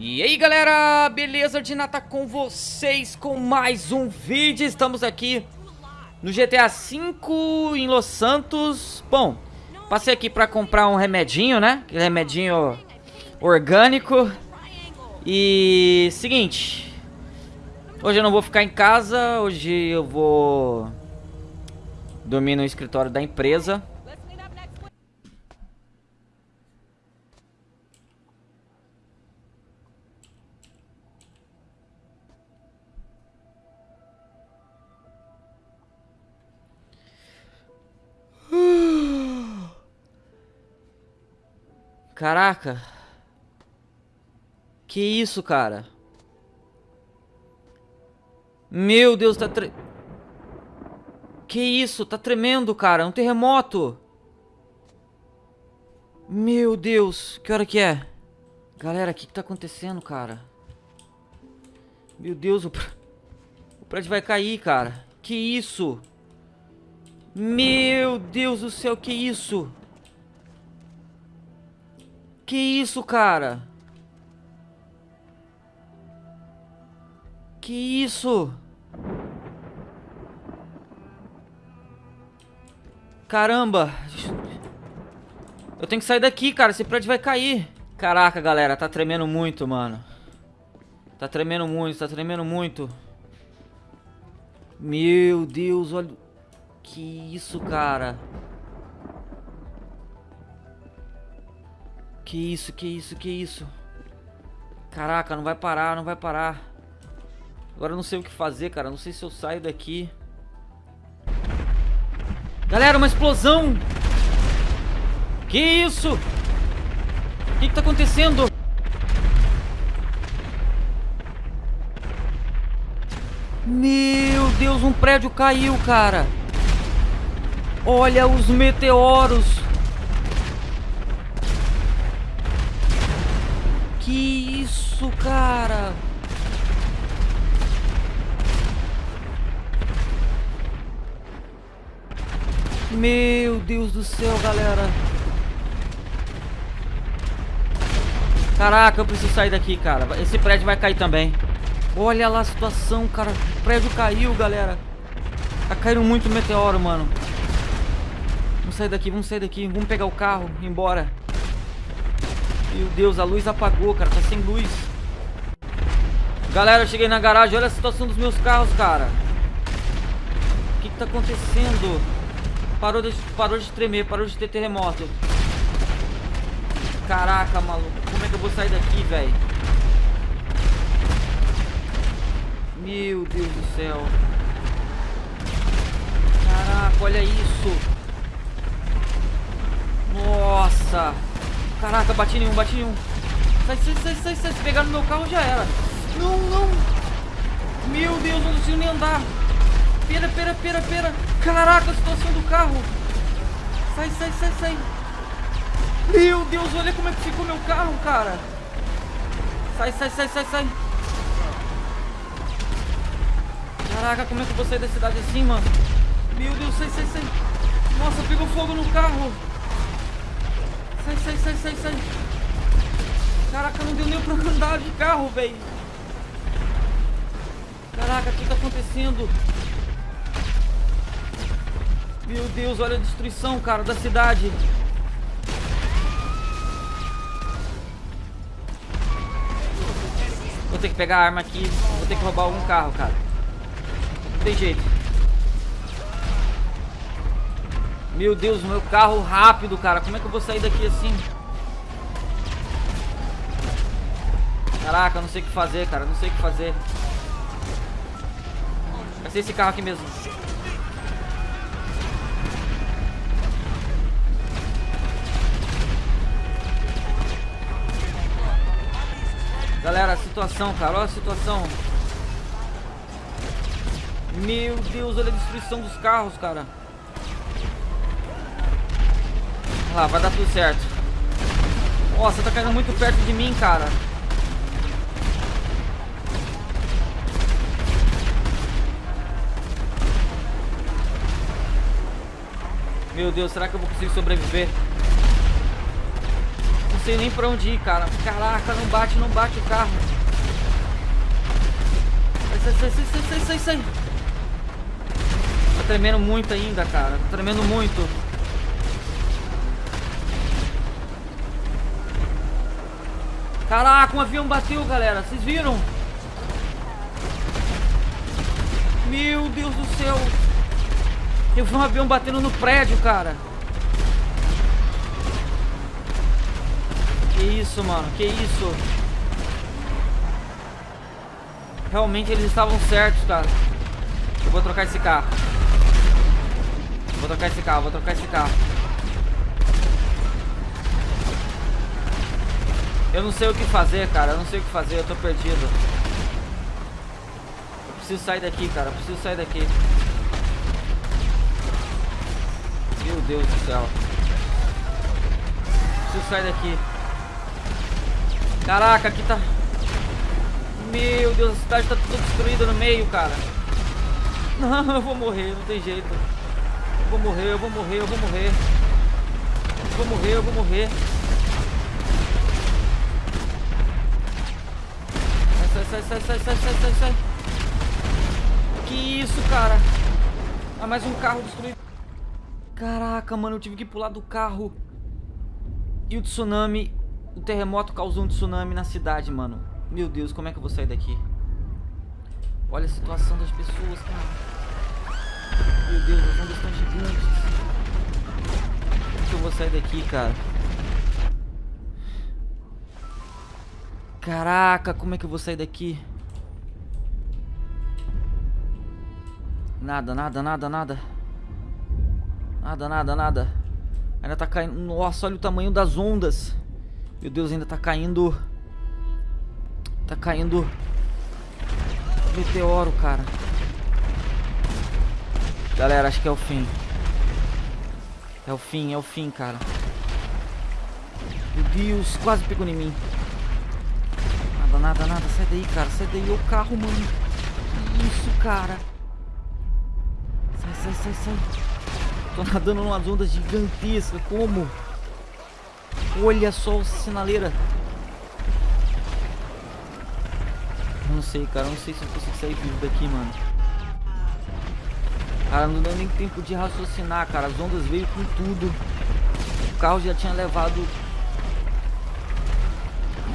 E aí galera, beleza? Dinata com vocês com mais um vídeo. Estamos aqui no GTA V em Los Santos. Bom, passei aqui pra comprar um remedinho, né? Aquele remedinho orgânico. E seguinte Hoje eu não vou ficar em casa. Hoje eu vou dormir no escritório da empresa Caraca. Que isso, cara? Meu Deus, tá tre... Que isso? Tá tremendo, cara. Um terremoto. Meu Deus. Que hora que é? Galera, o que, que tá acontecendo, cara? Meu Deus, o, o prédio vai cair, cara. Que isso? Meu Deus do céu, que isso? Que isso, cara? Que isso? Caramba. Eu tenho que sair daqui, cara. Esse prédio vai cair. Caraca, galera. Tá tremendo muito, mano. Tá tremendo muito, tá tremendo muito. Meu Deus, olha... Que isso, cara. Que isso, que isso, que isso? Caraca, não vai parar, não vai parar. Agora eu não sei o que fazer, cara. Não sei se eu saio daqui. Galera, uma explosão! Que isso? O que, que tá acontecendo? Meu Deus, um prédio caiu, cara. Olha os meteoros. Que isso, cara? Meu Deus do céu, galera. Caraca, eu preciso sair daqui, cara. Esse prédio vai cair também. Olha lá a situação, cara. O prédio caiu, galera. Tá caindo muito meteoro, mano. Vamos sair daqui, vamos sair daqui. Vamos pegar o carro, ir embora. Meu Deus, a luz apagou, cara. Tá sem luz. Galera, eu cheguei na garagem. Olha a situação dos meus carros, cara. O que, que tá acontecendo? Parou de, parou de tremer, parou de ter terremoto. Caraca, maluco. Como é que eu vou sair daqui, velho? Meu Deus do céu. Caraca, olha isso. Nossa. Caraca, bati em um, bati em um. Sai, sai, sai, sai, sai. Se pegar no meu carro já era. Não, não. Meu Deus, não consigo nem andar. Pera, pera, pera, pera. Caraca, a situação do carro. Sai, sai, sai, sai. Meu Deus, olha como é que ficou meu carro, cara. Sai, sai, sai, sai, sai. Caraca, como é que eu vou sair da cidade assim, mano? Meu Deus, sai, sai, sai. Nossa, pegou fogo no carro. Sai, sai, sai, sai, sai. Caraca, não deu nem pra andar de carro, velho. Caraca, o que tá acontecendo? Meu Deus, olha a destruição, cara, da cidade. Vou ter que pegar a arma aqui. Vou ter que roubar algum carro, cara. Não tem jeito. Meu Deus, meu carro rápido, cara. Como é que eu vou sair daqui assim? Caraca, eu não sei o que fazer, cara. Não sei o que fazer. Vai ser esse carro aqui mesmo. Galera, a situação, cara. Olha a situação. Meu Deus, olha a destruição dos carros, cara. Lá, vai dar tudo certo. Nossa, tá caindo muito perto de mim, cara. Meu Deus, será que eu vou conseguir sobreviver? sei nem pra onde ir, cara. Caraca, não bate, não bate o carro. Sai, sai, sai, sai, sai, sai, sai. Tá tremendo muito ainda, cara. Tá tremendo muito. Caraca, um avião bateu, galera. Vocês viram? Meu Deus do céu. Eu vi um avião batendo no prédio, cara. Que isso, mano. Que isso. Realmente eles estavam certos, cara. Eu vou trocar esse carro. Vou trocar esse carro, vou trocar esse carro. Eu não sei o que fazer, cara. Eu não sei o que fazer, eu tô perdido. Eu preciso sair daqui, cara. Eu preciso sair daqui. Meu Deus do céu. Preciso sair daqui. Caraca, aqui tá... Meu Deus, a cidade tá toda destruída no meio, cara. Não, eu vou morrer, não tem jeito. Eu vou morrer, eu vou morrer, eu vou morrer. Eu vou morrer, eu vou morrer. Sai, sai, sai, sai, sai, sai, sai, sai. Que isso, cara? Ah, mais um carro destruído. Caraca, mano, eu tive que pular do carro. E o tsunami, o terremoto causou um tsunami na cidade, mano. Meu Deus, como é que eu vou sair daqui? Olha a situação das pessoas, cara. Meu Deus, as ondas estão gigantes. Como que eu vou sair daqui, cara? Caraca, como é que eu vou sair daqui? Nada, nada, nada, nada. Nada, nada, nada. Ainda tá caindo. Nossa, olha o tamanho das ondas. Meu Deus, ainda tá caindo. Tá caindo. Meteoro, cara. Galera, acho que é o fim. É o fim, é o fim, cara. Meu Deus, quase pegou em mim. Nada, nada. Sai daí, cara. Sai daí. O carro, mano. Isso, cara. Sai, sai, sai, sai. Tô nadando umas ondas gigantescas. Como? Olha só o sinaleira. Não sei, cara. Não sei se eu consigo sair vivo daqui, mano. Cara, não deu nem tempo de raciocinar, cara. As ondas veio com tudo. O carro já tinha levado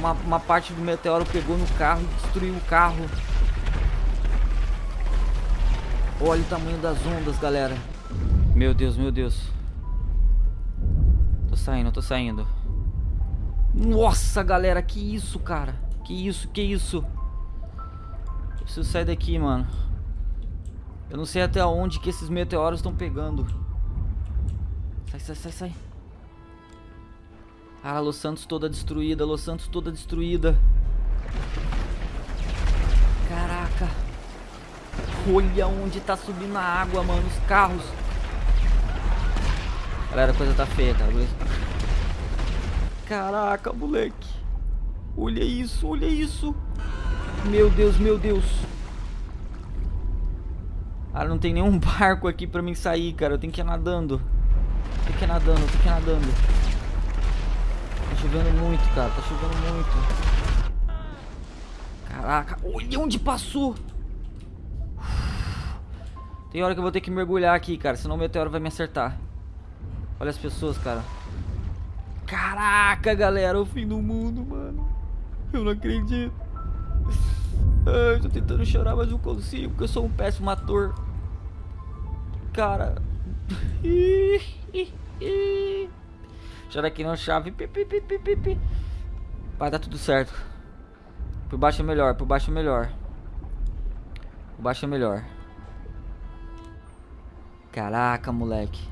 uma, uma parte do meteoro pegou no carro e destruiu o carro. Olha o tamanho das ondas, galera. Meu Deus, meu Deus. Tô saindo, tô saindo. Nossa, galera, que isso, cara? Que isso, que isso? Eu preciso sair daqui, mano. Eu não sei até onde que esses meteoros estão pegando. Sai, sai, sai, sai. Ah, Los Santos toda destruída, Los Santos toda destruída. Caraca. Olha onde tá subindo a água, mano, os carros. Galera, a coisa tá feia, cara. Caraca, moleque. Olha isso, olha isso. Meu Deus, meu Deus. Cara, não tem nenhum barco aqui pra mim sair, cara. Eu tenho que ir nadando. Tem que ir nadando, tem que ir nadando chovendo muito, cara. Tá chovendo muito. Caraca, olha onde passou. Tem hora que eu vou ter que mergulhar aqui, cara. Senão o meteoro vai me acertar. Olha as pessoas, cara. Caraca, galera. O fim do mundo, mano. Eu não acredito. Ai, eu tô tentando chorar, mas não consigo. Porque eu sou um péssimo ator. Cara. Chora aqui não chave. Pi, pi, pi, pi, pi. Vai dar tudo certo. Por baixo é melhor, por baixo é melhor. Por baixo é melhor. Caraca, moleque.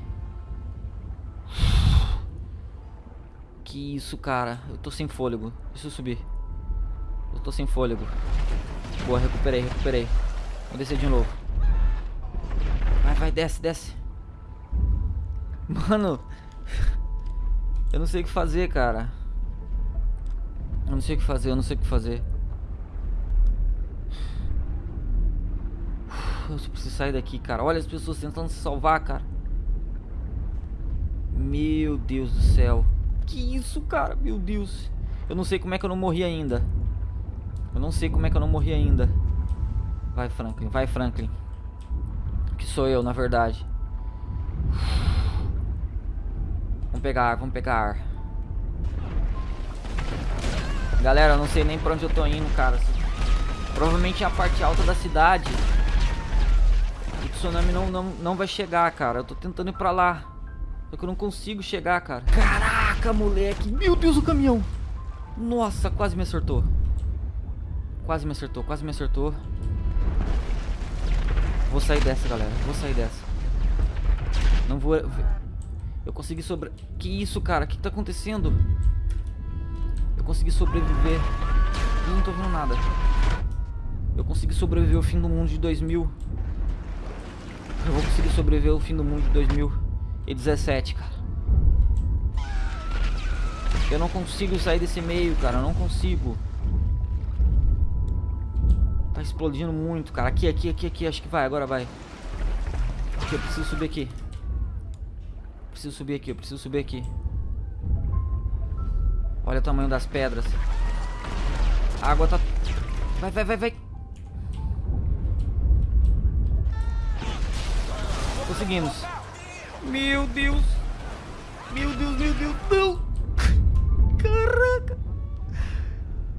Que isso, cara. Eu tô sem fôlego. Deixa eu subir. Eu tô sem fôlego. Boa, recuperei, recuperei. Vou descer de novo. Vai, vai, desce, desce. Mano. Eu não sei o que fazer, cara. Eu não sei o que fazer, eu não sei o que fazer. Eu preciso sair daqui, cara. Olha as pessoas tentando se salvar, cara. Meu Deus do céu. Que isso, cara? Meu Deus. Eu não sei como é que eu não morri ainda. Eu não sei como é que eu não morri ainda. Vai, Franklin. Vai, Franklin. Que sou eu, na verdade. Vamos pegar ar, vamos pegar ar. Galera, eu não sei nem pra onde eu tô indo, cara. Provavelmente é a parte alta da cidade. O tsunami não, não, não vai chegar, cara. Eu tô tentando ir pra lá. Só que eu não consigo chegar, cara. Caraca, moleque. Meu Deus, o caminhão. Nossa, quase me acertou. Quase me acertou, quase me acertou. Vou sair dessa, galera. Vou sair dessa. Não vou... Eu consegui sobre... Que isso, cara? O que, que tá acontecendo? Eu consegui sobreviver. Eu não tô vendo nada. Eu consegui sobreviver ao fim do mundo de 2000. Eu vou conseguir sobreviver ao fim do mundo de 2017, cara. Eu não consigo sair desse meio, cara. Eu não consigo. Tá explodindo muito, cara. Aqui, aqui, aqui, aqui. Acho que vai, agora vai. Aqui, eu preciso subir aqui. Preciso subir aqui, eu preciso subir aqui. Olha o tamanho das pedras. A água tá... Vai, vai, vai, vai. Conseguimos. Meu Deus. Meu Deus, meu Deus. Não. Caraca.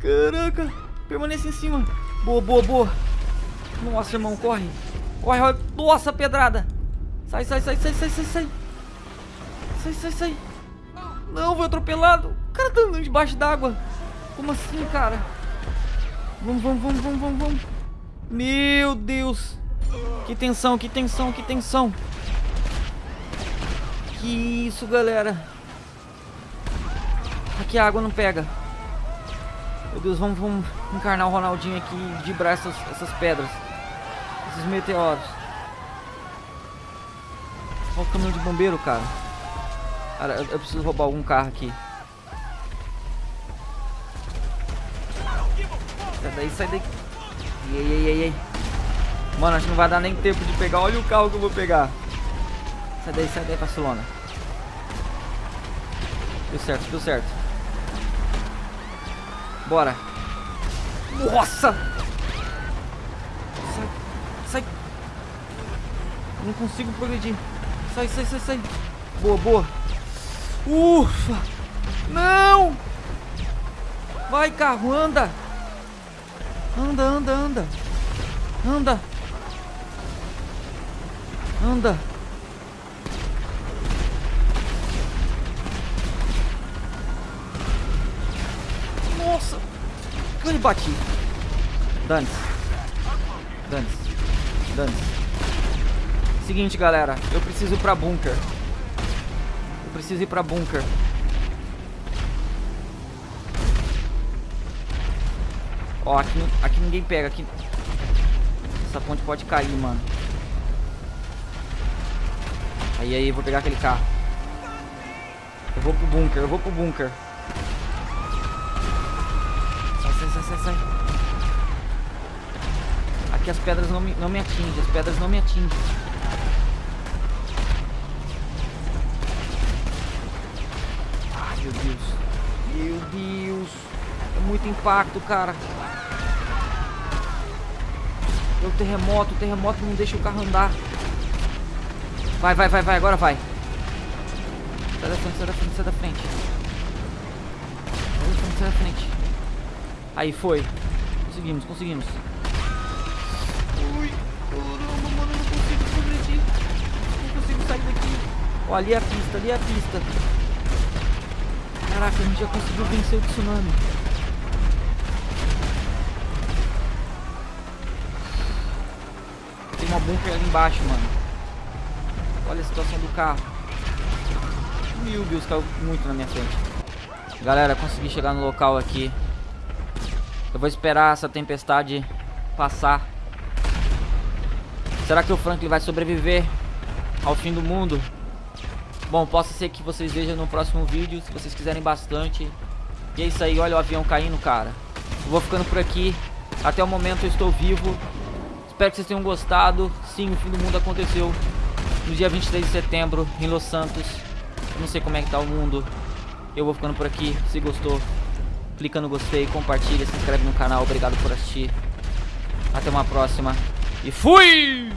Caraca. Permanece em cima. Boa, boa, boa. Nossa, irmão, corre. Corre, corre. Nossa, pedrada. Sai, sai, sai, sai, sai, sai, sai. Sai, sai, sai. Não, foi atropelado. O cara tá andando debaixo d'água. Como assim, cara? Vamos, vamos, vamos, vamos, vamos, vamos. Meu Deus. Que tensão, que tensão, que tensão. Que isso, galera. Aqui a água não pega. Meu Deus, vamos, vamos encarnar o Ronaldinho aqui e vibrar essas, essas pedras. Esses meteoros. Olha o caminhão de bombeiro, cara. Cara, eu, eu preciso roubar algum carro aqui. Sai daí, sai daí. Ei, ei, ei, ei. Mano, acho que não vai dar nem tempo de pegar. Olha o carro que eu vou pegar. Sai daí, sai daí, Barcelona. Deu certo, deu certo. Bora. Nossa! Sai, sai. Não consigo progredir. Sai, sai, sai, sai. Boa, boa. Ufa! Não! Vai, carro, anda! Anda, anda, anda. Anda. Anda. Nossa! Eu bati. Dane-se. Dane-se. Dane-se. Seguinte, galera. Eu preciso ir pra bunker. Preciso ir pra bunker. Ó, aqui, aqui ninguém pega. Aqui... Essa ponte pode cair, mano. Aí, aí, vou pegar aquele carro. Eu vou pro bunker, eu vou pro bunker. Sai, sai, sai, sai, sai. Aqui as pedras não me, não me atingem, as pedras não me atingem. Meu Deus. Meu Deus. É muito impacto, cara. É o terremoto, o terremoto não deixa o carro andar. Vai, vai, vai, vai, agora vai. Sai da frente, sai da frente, sai da frente. Sai da frente, sai da frente. Aí, foi. Conseguimos, conseguimos. Ui, caramba, mano, eu não consigo progredir. Não consigo sair daqui. Ó, ali é a pista, ali é a pista. Caraca, a gente já conseguiu vencer o tsunami. Tem uma bunker ali embaixo, mano. Olha a situação do carro. Meu Deus, caiu muito na minha frente. Galera, consegui chegar no local aqui. Eu vou esperar essa tempestade passar. Será que o Franklin vai sobreviver ao fim do mundo? Bom, possa ser que vocês vejam no próximo vídeo, se vocês quiserem bastante. E é isso aí, olha o avião caindo, cara. Eu vou ficando por aqui. Até o momento eu estou vivo. Espero que vocês tenham gostado. Sim, o fim do mundo aconteceu no dia 23 de setembro, em Los Santos. Eu não sei como é que tá o mundo. Eu vou ficando por aqui. Se gostou, clica no gostei, compartilha, se inscreve no canal. Obrigado por assistir. Até uma próxima. E fui!